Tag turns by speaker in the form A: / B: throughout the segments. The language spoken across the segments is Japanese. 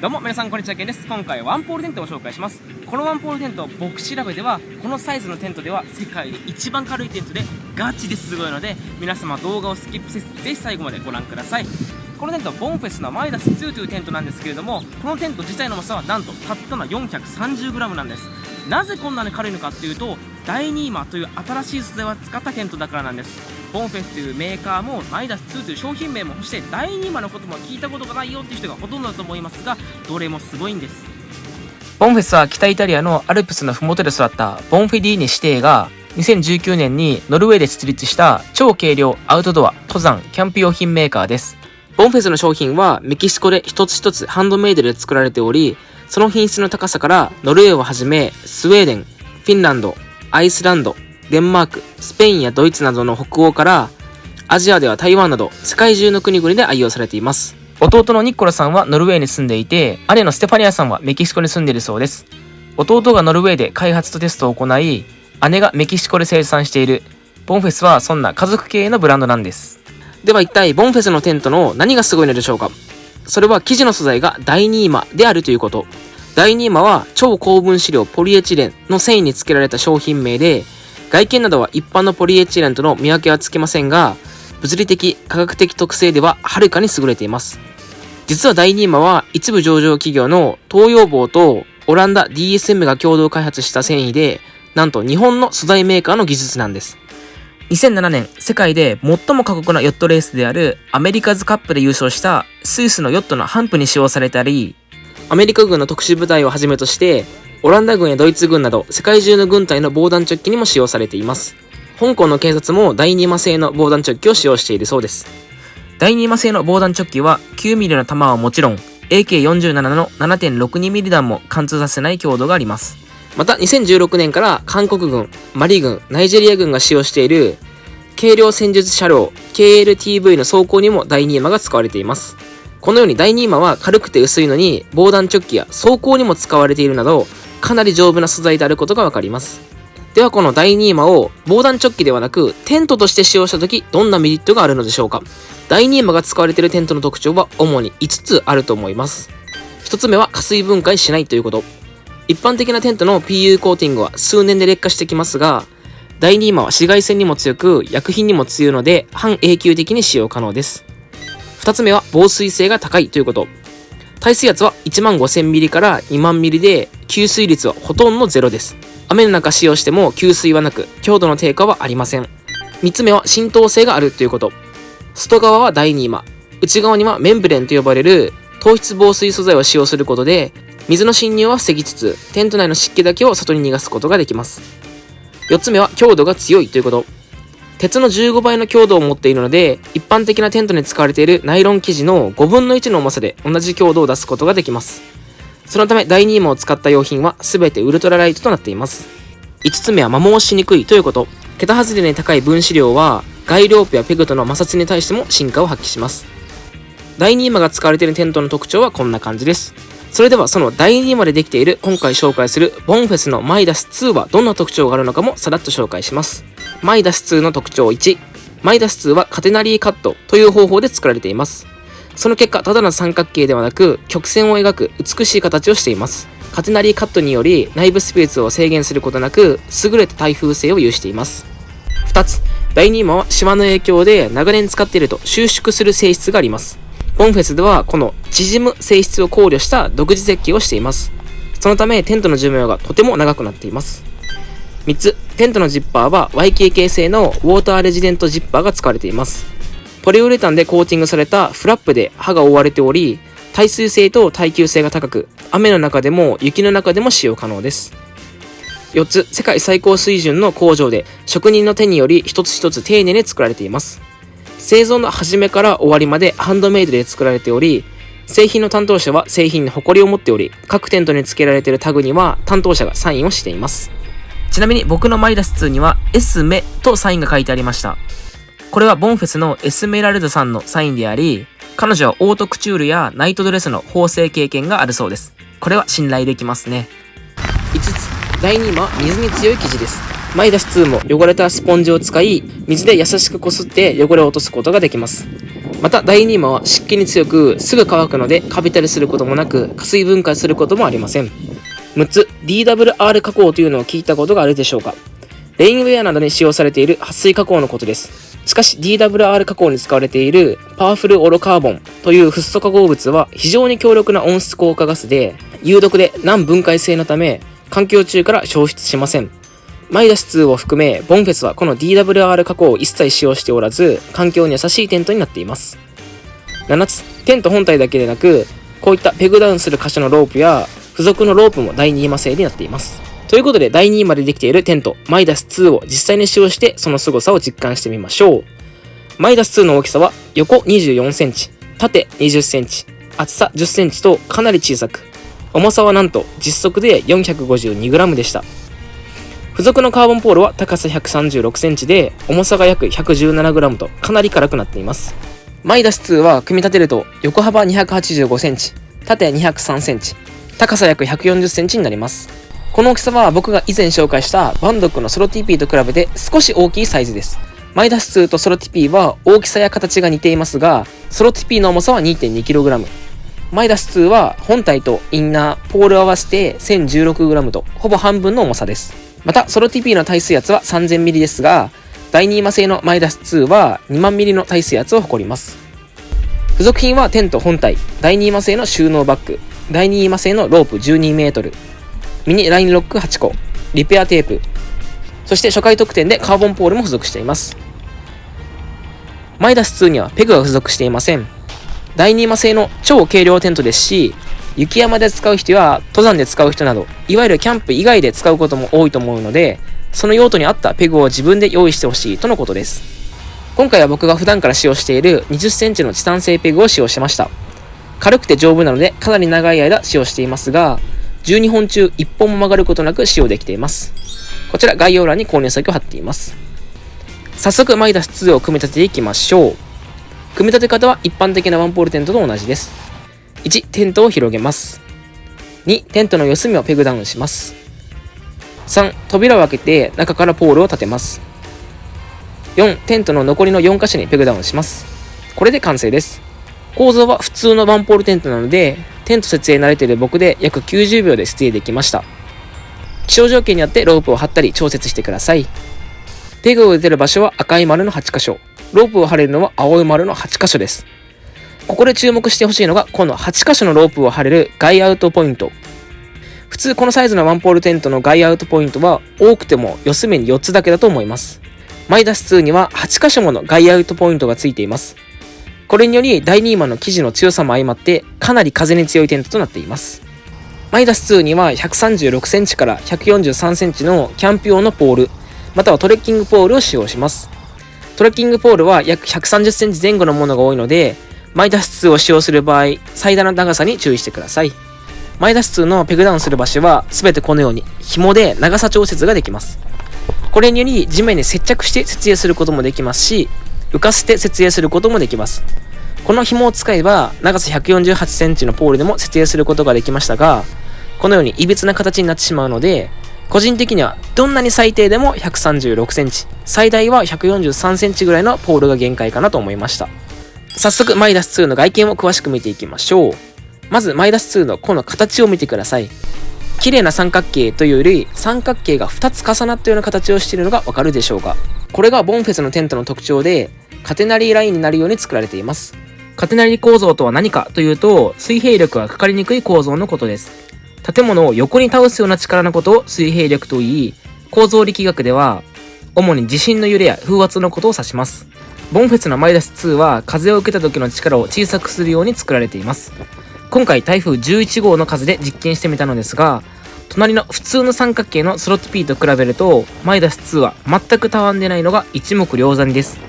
A: どうも皆さんこんにちはけんです。今回ワンポールテントを紹介します。このワンポールテント僕調べではこのサイズのテントでは世界で一番軽いテントでガチですごいので皆様動画をスキップせずぜひ最後までご覧ください。このテントはボンフェスのマイダス2というテントなんですけれどもこのテント自体の重さはなんとたったの 430g なんです。なぜこんなに軽いのかっていうとダイニーマという新しい素材を使ったテントだからなんです。ボンフェスというメーカーもマイダス2という商品名もそして第2マのことも聞いたことがないよっていう人がほとんどだと思いますがどれもすごいんです。
B: ボンフェスは北イタリアのアルプスの麓で育ったボンフェディーネ指定が2019年にノルウェーで設立した超軽量アウトドア登山キャンプ用品メーカーですボンフェスの商品はメキシコで一つ一つハンドメイドで作られておりその品質の高さからノルウェーをはじめスウェーデンフィンランドアイスランドデンマーク、スペインやドイツなどの北欧から、アジアでは台湾など世界中の国々で愛用されています。弟のニッコラさんはノルウェーに住んでいて、姉のステファニアさんはメキシコに住んでいるそうです。弟がノルウェーで開発とテストを行い、姉がメキシコで生産しているボンフェスはそんな家族系のブランドなんです。では一体ボンフェスのテントの何がすごいのでしょうかそれは生地の素材がダイニーマであるということ。ダイニーマは超高分子量ポリエチレンの繊維につけられた商品名で、外見などは一般のポリエチレンとの見分けはつきませんが、物理的、科学的特性でははるかに優れています。実は第2マは一部上場企業の東洋棒とオランダ DSM が共同開発した繊維で、なんと日本の素材メーカーの技術なんです。2007年、世界で最も過酷なヨットレースであるアメリカズカップで優勝したスイスのヨットのハンプに使用されたり、アメリカ軍の特殊部隊をはじめとしてオランダ軍やドイツ軍など世界中の軍隊の防弾チョッキにも使用されています。香港の警察も第2魔製の防弾チョッキを使用しているそうです。第2魔製の防弾チョッキは 9mm の弾はもちろん AK47 の 7.62mm 弾も貫通させない強度があります。また2016年から韓国軍、マリ軍、ナイジェリア軍が使用している軽量戦術車両 KLTV の装甲にも第2魔が使われています。このように第2魔は軽くて薄いのに防弾チョッキや装甲にも使われているなどかなり丈夫な素材であることがわかります。ではこの第2マを防弾チョッキではなくテントとして使用した時どんなメリットがあるのでしょうか第2マが使われているテントの特徴は主に5つあると思います。1つ目は加水分解しないということ。一般的なテントの PU コーティングは数年で劣化してきますが、第2マは紫外線にも強く薬品にも強いので半永久的に使用可能です。2つ目は防水性が高いということ。耐水圧は1万5000ミリから2万ミリで、吸水率はほとんどゼロです。雨の中使用しても吸水はなく、強度の低下はありません。3つ目は浸透性があるということ。外側は第2マ、内側にはメンブレンと呼ばれる糖質防水素材を使用することで、水の侵入は防ぎつつ、テント内の湿気だけを外に逃がすことができます。4つ目は強度が強いということ。鉄の15倍の強度を持っているので、一般的なテントに使われているナイロン生地の5分の1の重さで同じ強度を出すことができます。そのため、第2位も使った用品は全てウルトラライトとなっています。5つ目は摩耗しにくいということ。桁外れに高い分子量は、ガイロープやペグとの摩擦に対しても進化を発揮します。第2マが使われているテントの特徴はこんな感じです。それではその第2までできている今回紹介するボンフェスのマイダス2はどんな特徴があるのかもさらっと紹介します。マイダス2の特徴1。マイダス2はカテナリーカットという方法で作られています。その結果、ただの三角形ではなく、曲線を描く美しい形をしています。カテナリーカットにより内部スペースを制限することなく、優れた耐風性を有しています。2つ、第2問は島の影響で長年使っていると収縮する性質があります。ボンフェスではこの縮む性質を考慮した独自設計をしています。そのためテントの寿命がとても長くなっています。3つ、テントのジッパーは YKK 製のウォーターレジデントジッパーが使われています。ポリウレタンでコーティングされたフラップで刃が覆われており、耐水性と耐久性が高く、雨の中でも雪の中でも使用可能です。4つ、世界最高水準の工場で職人の手により一つ一つ丁寧に作られています。製造の始めから終わりまでハンドメイドで作られており、製品の担当者は製品に誇りを持っており、各テントに付けられているタグには担当者がサインをしています。ちなみに僕のマイダス2にはエスメとサインが書いてありました。これはボンフェスのエスメラルドさんのサインであり、彼女はオートクチュールやナイトドレスの縫製経験があるそうです。これは信頼できますね。5つ、第2位は水に強い生地です。マイダス2も汚れたスポンジを使い、水で優しくこすって汚れを落とすことができます。またダイニーマは湿気に強くすぐ乾くのでカビたりすることもなく加水分解することもありません。6つ DWR 加工というのを聞いたことがあるでしょうか。レインウェアなどに使用されている撥水加工のことです。しかし DWR 加工に使われているパワフルオロカーボンというフッ素化合物は非常に強力な温室効果ガスで有毒で難分解性のため環境中から消失しません。マイダス2を含めボンフェスはこの DWR 加工を一切使用しておらず環境に優しいテントになっています。7つテント本体だけでなくこういったペグダウンする箇所のロープや付属のロープも第2マ製になっています。ということで第2までできているテントマイダス2を実際に使用してその凄さを実感してみましょう。マイダス2の大きさは横24センチ縦20センチ厚さ10センチとかなり小さく重さはなんと実測で 452g でした。付属のカーボンポールは高さ136センチで重さが約 117g とかなり軽くなっています。マイダス2は組み立てると横幅285センチ縦203センチ高さ約140センチになります。この大きさは僕が以前紹介したバンドックのソロ TP と比べて少し大きいサイズです。マイダス2とソロ TP は大きさや形が似ていますがソロ TP の重さは 2.2kg マイダス2は本体とインナー、ポール合わせて 1016g とほぼ半分の重さです。また、ソロ TP の耐水圧は 3000ml ですが、第2マ製のマイダス2は2万 ml の耐水圧を誇ります。付属品はテント本体、第2マ製の収納バッグ、第2マ製のロープ 12m、ミニラインロック8個、リペアテープ、そして初回特典でカーボンポールも付属しています。マイダス2にはペグが付属していません。第2マ製の超軽量テントですし、雪山で使う人や登山で使う人など、いわゆるキャンプ以外で使うことも多いと思うので、その用途に合ったペグを自分で用意してほしいとのことです。今回は僕が普段から使用している20センチのチタン製ペグを使用しました。軽くて丈夫なのでかなり長い間使用していますが、12本中1本も曲がることなく使用できています。こちら概要欄に購入先を貼っています。早速マイダス2を組み立てていきましょう。組み立て方は一般的なワンポールテントと同じです。1、テントを広げます。2、テントの四隅をペグダウンします。3、扉を開けて中からポールを立てます。4、テントの残りの4箇所にペグダウンします。これで完成です。構造は普通のワンポールテントなので、テント設営慣れている僕で約90秒で設営できました。気象条件によってロープを張ったり調節してください。ペグを打てる場所は赤い丸の8箇所、ロープを張れるのは青い丸の8箇所です。ここで注目してほしいのが、この8箇所のロープを張れる外アウトポイント。普通このサイズのワンポールテントの外アウトポイントは多くても四隅に4つだけだと思います。マイダス2には8箇所もの外アウトポイントがついています。これにより第2マンの生地の強さも相まってかなり風に強いテントとなっています。マイダス2には136センチから143センチのキャンプ用のポール、またはトレッキングポールを使用します。トレッキングポールは約130センチ前後のものが多いので、マイダス2を使用する場合、最大の長さに注意してください。マイダス2のペグダウンする場所は、すべてこのように紐で長さ調節ができます。これにより地面に接着して設営することもできますし、浮かせて設営することもできます。この紐を使えば、長さ148センチのポールでも設営することができましたが、このように歪な形になってしまうので、個人的にはどんなに最低でも136センチ、最大は143センチぐらいのポールが限界かなと思いました。早速、マイダス2の外見を詳しく見ていきましょう。まず、マイダス2のこの形を見てください。綺麗な三角形というより、三角形が2つ重なったような形をしているのがわかるでしょうか。これがボンフェスのテントの特徴で、カテナリーラインになるように作られています。カテナリー構造とは何かというと、水平力がかかりにくい構造のことです。建物を横に倒すような力のことを水平力と言い、構造力学では、主に地震の揺れや風圧のことを指します。ボンフェスのマイダス2は風を受けた時の力を小さくするように作られています。今回台風11号の風で実験してみたのですが、隣の普通の三角形のスロット P と比べると、マイダス2は全くたわんでないのが一目瞭然です。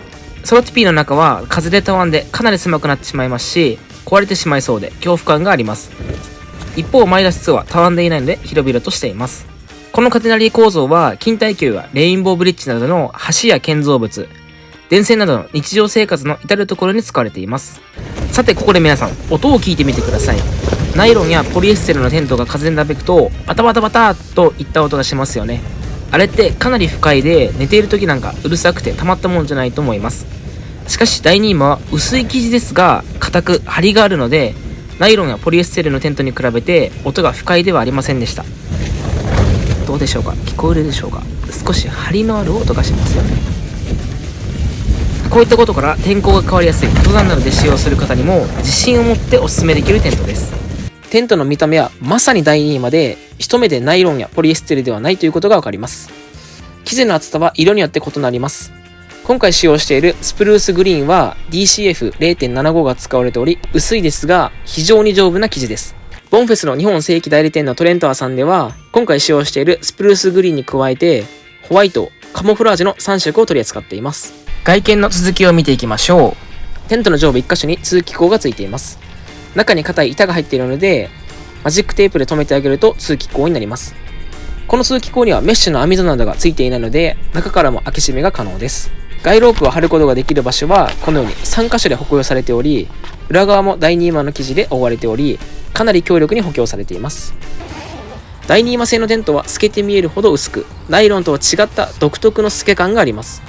B: スロット P の中は風でたわんでかなり狭くなってしまいますし、壊れてしまいそうで恐怖感があります。一方、マイダス2はたわんでいないので広々としています。このカテナリー構造は、近代級やレインボーブリッジなどの橋や建造物、電線などの日常生活の至るところに使われています。さて、ここで皆さん、音を聞いてみてください。ナイロンやポリエステルのテントが風でなびくと、バタバタバタといった音がしますよね。あれってかなり不快で、寝ている時なんかうるさくてたまったもんじゃないと思います。しかし第2位は薄い生地ですが硬く張りがあるのでナイロンやポリエステルのテントに比べて音が不快ではありませんでしたどうでしょうか？聞こえるでしょうか？少し張りのある音がしますよねこういったことから天候が変わりやすい登山などで使用する方にも自信を持っておすすめできるテントです。テントの見た目はまさに第2位まで一目でナイロンやポリエステルではないということがわかります。生地の厚さは色によって異なります。今回使用しているスプルースグリーンは DCF0.75 が使われており薄いですが非常に丈夫な生地です。ボンフェスの日本正規代理店のトレントアさんでは今回使用しているスプルースグリーンに加えてホワイト、カモフラージュの3色を取り扱っています。外見の続きを見ていきましょう。テントの上部1箇所に通気口がついています。中に硬い板が入っているのでマジックテープで留めてあげると通気口になります。この通気口にはメッシュの網戸などがついていないので中からも開け閉めが可能です。ガイロープを貼ることができる場所はこのように3箇所で補強されており裏側も第2マの生地で覆われておりかなり強力に補強されています。第2マ製のテントは透けて見えるほど薄くナイロンとは違った独特の透け感があります。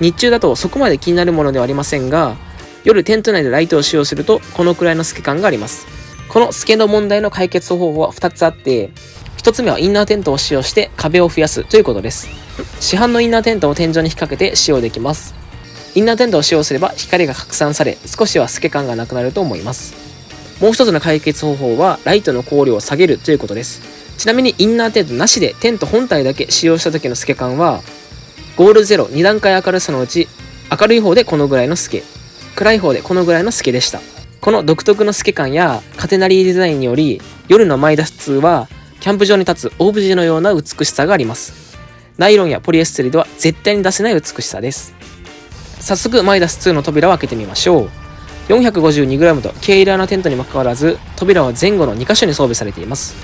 B: 日中だとそこまで気になるものではありませんが夜テント内でライトを使用するとこのくらいの透け感があります。この透けの問題の解決方法は2つあって1つ目はインナーテントを使用して壁を増やすということです。市販のインナーテントを天井に引っ掛けて使用できます。インナーテントを使用すれば光が拡散され少しは透け感がなくなると思います。もう一つの解決方法はライトの光量を下げるということです。ちなみにインナーテントなしでテント本体だけ使用した時の透け感はゴールゼロ2段階明るさのうち明るい方でこのぐらいの透け暗い方でこのぐらいの透けでした。この独特の透け感やカテナリーデザインにより夜のマイダス2はキャンプ場に立つオブジェのような美しさがあります。ナイロンやポリエステルでは絶対に出せない美しさです。早速マイダス2の扉を開けてみましょう。452g と軽量なテントにもかかわらず扉は前後の2箇所に装備されています。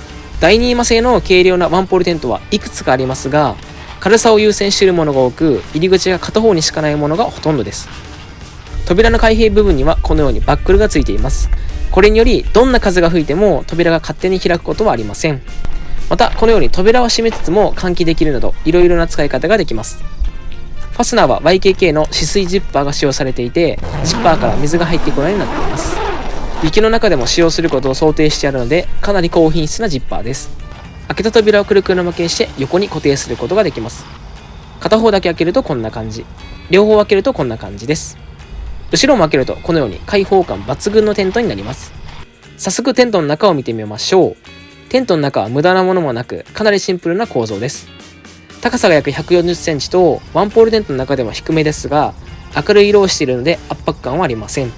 B: 第2マ製の軽量なワンポールテントはいくつかありますが軽さを優先しているものが多く入り口が片方にしかないものがほとんどです。扉の開閉部分にはこのようにバックルがついています。これによりどんな風が吹いても扉が勝手に開くことはありません。またこのように扉は閉めつつも換気できるなどいろいろな使い方ができます。ファスナーは YKK の止水ジッパーが使用されていてジッパーから水が入ってこないようになっています。雪の中でも使用することを想定してあるのでかなり高品質なジッパーです。開けた扉をくるくる巻きにして横に固定することができます。片方だけ開けるとこんな感じ。両方開けるとこんな感じです。後ろも開けるとこのように開放感抜群のテントになります。早速テントの中を見てみましょう。テントの中は無駄なものもなくかなりシンプルな構造です。高さが約140センチとワンポールテントの中でも低めですが明るい色をしているので圧迫感はありません。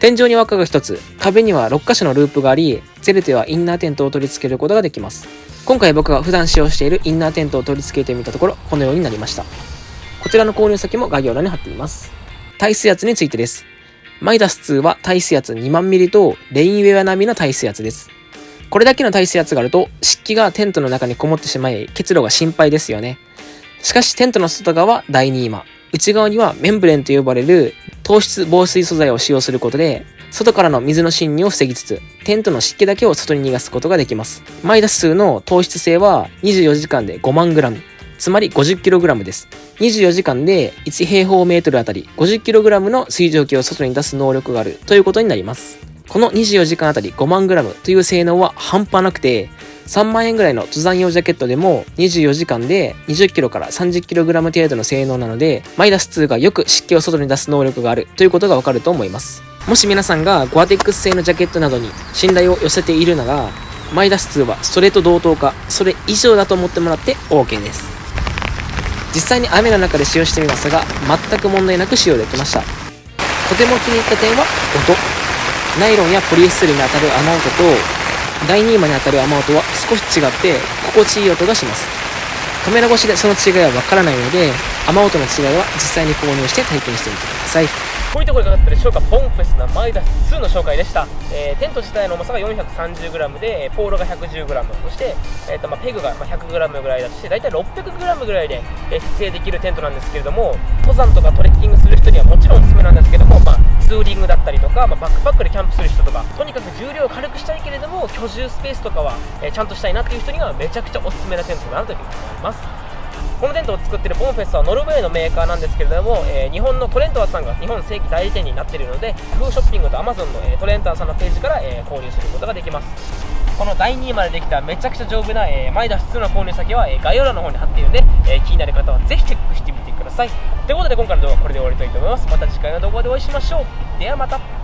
B: 天井に輪っかが1つ。壁には6箇所のループがありゼルテはインナーテントを取り付けることができます。今回僕が普段使用しているインナーテントを取り付けてみたところこのようになりました。こちらの購入先も概要欄に貼っています。耐水圧についてです。マイダス2は耐水圧2万ミリとレインウェア並みの耐水圧です。これだけの耐水圧があると湿気がテントの中にこもってしまい結露が心配ですよね。しかしテントの外側は第2今内側にはメンブレンと呼ばれる糖質防水素材を使用することで外からの水の侵入を防ぎつつテントの湿気だけを外に逃がすことができます。マイダス数の糖質性は24時間で5万グラム。つまり 50kg です。24時間で1平方メートルあたり 50kg の水蒸気を外に出す能力があるということになります。この24時間あたり5万 g という性能は半端なくて、3万円ぐらいの登山用ジャケットでも24時間で 20kg から 30kg 程度の性能なので、マイダス2がよく湿気を外に出す能力があるということがわかると思います。もし皆さんがゴアテックス製のジャケットなどに信頼を寄せているなら、マイダス2はストレート同等か、それ以上だと思ってもらって OK です。実際に雨の中で使用してみますが、全く問題なく使用できました。とても気に入った点は音。ナイロンやポリエステルに当たる雨音と第2位まで当たる雨音は少し違って心地いい音がします。カメラ越しでその違いはわからないので雨音の違いは実際に購入して体験してみてください。
A: こういうところいかがだったでしょうか。ボンフェスなマイダス2の紹介でした、えー、テント自体の重さが 430g でポールが 110g そして、えーとまあ、ペグが 100g ぐらいだして大体 600g ぐらいで、え、設営できるテントなんですけれども登山とかトレッキングする人にはもちろんおすすめなんですけども、まあ、ツーリングだったりとか、まあ、バックパックでキャンプする人とかとにかく重量を軽くしたいけれども居住スペースとかは、えー、ちゃんとしたいなっていう人にはめちゃくちゃおすすめなテントだなというふうに思います。このテントを作っているボンフェスはノルウェーのメーカーなんですけれども、えー日本のトレントワさんが日本正規代理店になっているのでフーショッピングと Amazon の、えトレントワさんのページから、え購入することができます。この第2位までできためちゃくちゃ丈夫な、えー、前脱出の購入先は、えー概要欄の方に貼っているので、えー気になる方はぜひチェックしてみてください。ということで今回の動画はこれで終わりたいと思います。また次回の動画でお会いしましょう。ではまた。